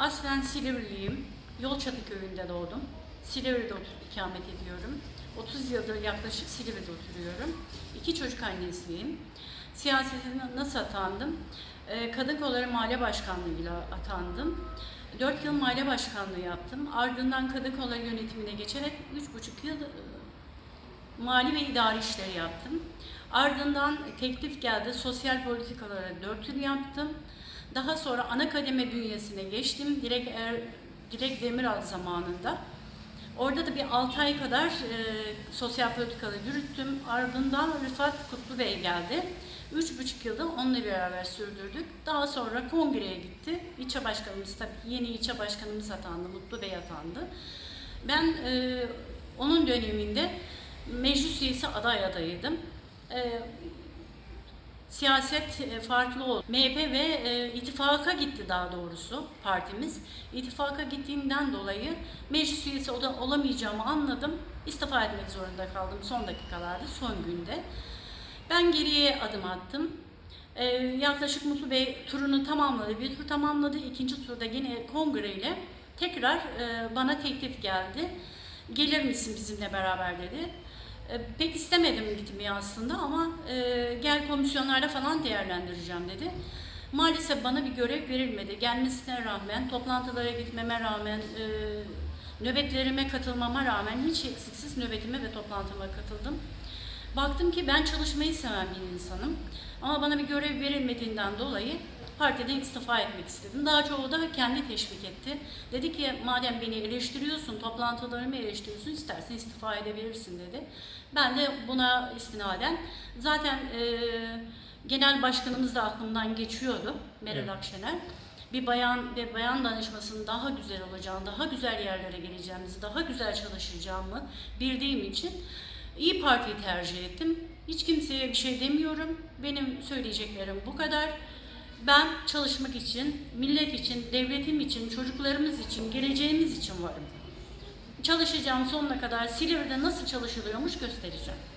Aslen Silivriliyim. Yolçatı köyünde doğdum. Silivri'de otur, ikamet ediyorum. 30 yıldır yaklaşık Silivri'de oturuyorum. İki çocuk annesiyim. Siyasete nasıl atandım? Ee, Kadın Kolları Mahalle Başkanlığı'yla atandım. 4 yıl mahalle başkanlığı yaptım. Ardından Kadın yönetimine geçerek 3,5 yıl e, mali ve idari işleri yaptım. Ardından teklif geldi. Sosyal politikalara 4 yıl yaptım. Daha sonra ana kademe bünyesine geçtim. Direkt er, Direkt Demiral zamanında. Orada da bir 6 ay kadar e, sosyal politikaları yürüttüm. Ardından Rıfat Kutlu Bey geldi. Üç buçuk yılda onunla beraber sürdürdük. Daha sonra kongreye gitti. İlçe başkanımız tabii yeni ilçe başkanımız atandı, Mutlu Bey atandı. Ben e, onun döneminde meclis üyesi aday adayıydım. E, siyaset e, farklı oldu. MHP ve e, ittifaka gitti daha doğrusu partimiz. İttifaka gittiğinden dolayı meclis üyesi olamayacağımı anladım. İstifa etmek zorunda kaldım son dakikalarda, son günde. Ben geriye adım attım. E, yaklaşık Mutlu Bey turunu tamamladı. Bir tur tamamladı. İkinci turda yine kongreyle tekrar e, bana teklif geldi. Gelir misin bizimle beraber dedi. E, Pek istemedim gitmeyi aslında ama e, gel komisyonlarda falan değerlendireceğim dedi. Maalesef bana bir görev verilmedi. Gelmesine rağmen, toplantılara gitmeme rağmen, e, nöbetlerime katılmama rağmen hiç eksiksiz nöbetime ve toplantıma katıldım. Baktım ki ben çalışmayı seven bir insanım. Ama bana bir görev verilmediğinden dolayı partiden istifa etmek istedim. Daha çoğu da kendi teşvik etti. Dedi ki madem beni eleştiriyorsun, toplantılarımı eleştiriyorsun, istersen istifa edebilirsin dedi. Ben de buna istinaden zaten e, genel başkanımız da aklımdan geçiyordu Meral Evet. Akşener. Bir bayan ve bayan danışmasının daha güzel olacağını, daha güzel yerlere geleceğimizi, daha güzel çalışacağımı bildiğim için İyi Parti'yi tercih ettim. Hiç kimseye bir şey demiyorum. Benim söyleyeceklerim bu kadar. Ben çalışmak için, millet için, devletim için, çocuklarımız için, geleceğimiz için varım. Çalışacağım sonuna kadar Silivri'de nasıl çalışılıyormuş göstereceğim.